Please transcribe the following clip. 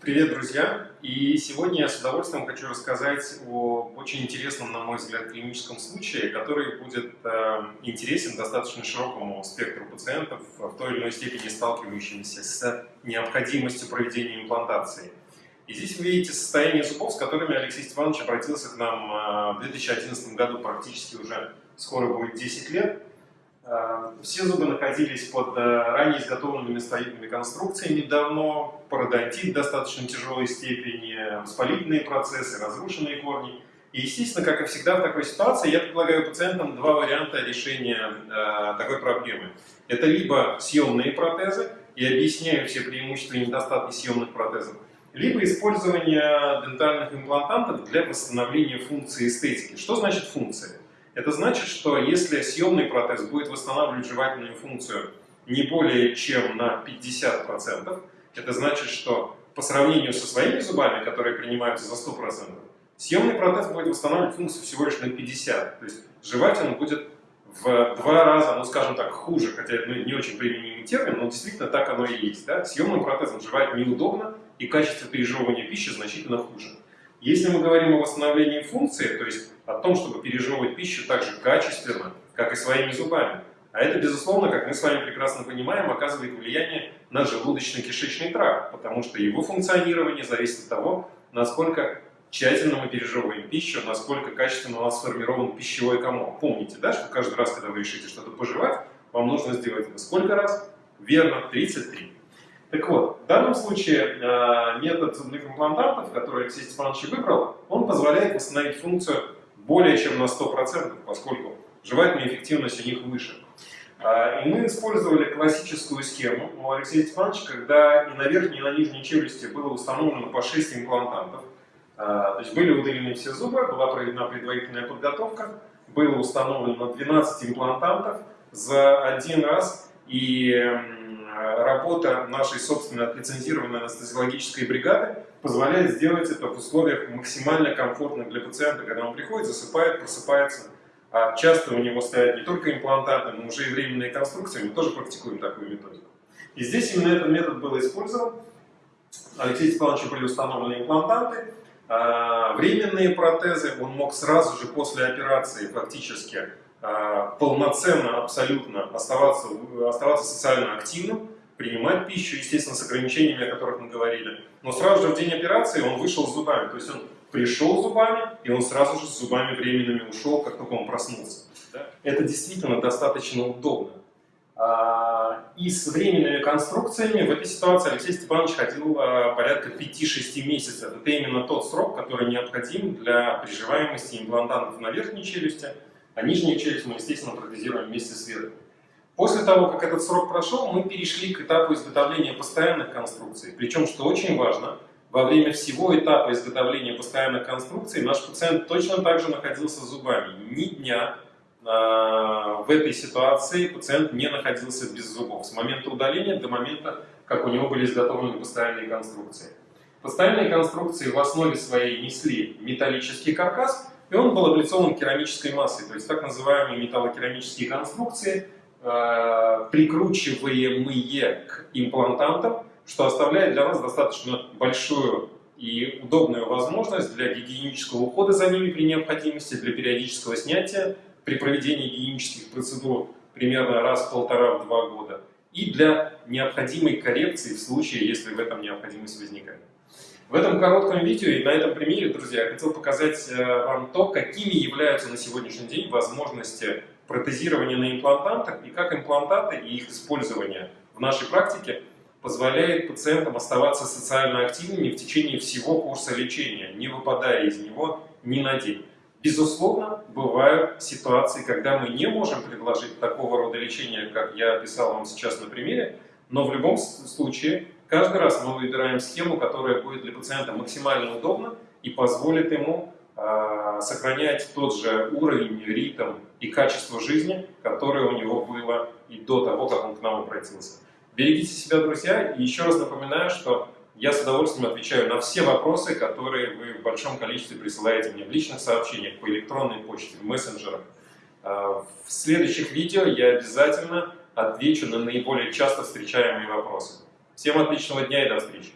Привет, друзья! И сегодня я с удовольствием хочу рассказать о очень интересном, на мой взгляд, клиническом случае, который будет э, интересен достаточно широкому спектру пациентов, в той или иной степени сталкивающимися с необходимостью проведения имплантации. И здесь вы видите состояние зубов, с которыми Алексей Степанович обратился к нам э, в 2011 году, практически уже скоро будет 10 лет. Э, все зубы находились под э, ранее изготовленными строительными конструкциями давно, пародонтит в достаточно тяжелой степени, воспалительные процессы, разрушенные корни. И, естественно, как и всегда в такой ситуации, я предлагаю пациентам два варианта решения э, такой проблемы. Это либо съемные протезы, и объясняю все преимущества и недостатки съемных протезов, либо использование дентальных имплантантов для восстановления функции эстетики. Что значит функция? Это значит, что если съемный протез будет восстанавливать жевательную функцию не более чем на 50%, это значит, что по сравнению со своими зубами, которые принимаются за 100%, съемный протез будет восстанавливать функцию всего лишь на 50%. То есть жевать он будет в два раза, ну скажем так, хуже, хотя это не очень применимый термин, но действительно так оно и есть. Да? Съемным протезом жевать неудобно, и качество пережевывания пищи значительно хуже. Если мы говорим о восстановлении функции, то есть о том, чтобы пережевывать пищу так же качественно, как и своими зубами, а это, безусловно, как мы с вами прекрасно понимаем, оказывает влияние на желудочно-кишечный тракт, потому что его функционирование зависит от того, насколько тщательно мы пережевываем пищу, насколько качественно у нас сформирован пищевой комок. Помните, да, что каждый раз, когда вы решите что-то пожевать, вам нужно сделать это сколько раз? Верно, 33. Так вот, в данном случае э, метод зубных имплантантов, который Алексей Степанович выбрал, он позволяет восстановить функцию более чем на 100%, поскольку жевательная эффективность у них выше. Э, и мы использовали классическую схему у Алексея Степановича, когда и на верхней, и на нижней челюсти было установлено по 6 имплантантов. Э, то есть были удалены все зубы, была проведена предварительная подготовка, было установлено 12 имплантантов за один раз, и работа нашей собственной лицензированной анестезиологической бригады позволяет сделать это в условиях максимально комфортных для пациента, когда он приходит, засыпает, просыпается. А часто у него стоят не только имплантаты, но уже и временные конструкции. Мы тоже практикуем такую методику. И здесь именно этот метод был использован. Алексею Степановичу были установлены имплантанты, а, временные протезы. Он мог сразу же после операции фактически полноценно, абсолютно оставаться, оставаться социально активным, принимать пищу, естественно, с ограничениями, о которых мы говорили. Но сразу же в день операции он вышел с зубами. То есть он пришел с зубами, и он сразу же с зубами временными ушел, как только он проснулся. Это действительно достаточно удобно. А, и с временными конструкциями в этой ситуации Алексей Степанович ходил а, порядка 5-6 месяцев. Это именно тот срок, который необходим для приживаемости имплантантов на верхней челюсти, а нижнюю челюсть мы, естественно, протезируем вместе с верхней. После того, как этот срок прошел, мы перешли к этапу изготовления постоянных конструкций. Причем, что очень важно, во время всего этапа изготовления постоянных конструкций наш пациент точно так же находился зубами. Ни дня э, в этой ситуации пациент не находился без зубов. С момента удаления до момента, как у него были изготовлены постоянные конструкции. Постоянные конструкции в основе своей несли металлический каркас, и он был облицован керамической массой, то есть так называемые металлокерамические конструкции – Э, прикручиваемые к имплантантам, что оставляет для вас достаточно большую и удобную возможность для гигиенического ухода за ними при необходимости, для периодического снятия при проведении гигиенических процедур примерно раз в полтора-два года и для необходимой коррекции в случае, если в этом необходимость возникает. В этом коротком видео и на этом примере, друзья, я хотел показать э, вам то, какими являются на сегодняшний день возможности протезирование на имплантантах и как имплантаты и их использование в нашей практике позволяет пациентам оставаться социально активными в течение всего курса лечения, не выпадая из него ни на день. Безусловно, бывают ситуации, когда мы не можем предложить такого рода лечения, как я описал вам сейчас на примере, но в любом случае, каждый раз мы выбираем схему, которая будет для пациента максимально удобна и позволит ему э, сохранять тот же уровень, ритм и качество жизни, которое у него было и до того, как он к нам обратился. Берегите себя, друзья, и еще раз напоминаю, что я с удовольствием отвечаю на все вопросы, которые вы в большом количестве присылаете мне в личных сообщениях, по электронной почте, в мессенджерах. А, в следующих видео я обязательно отвечу на наиболее часто встречаемые вопросы. Всем отличного дня и до встречи!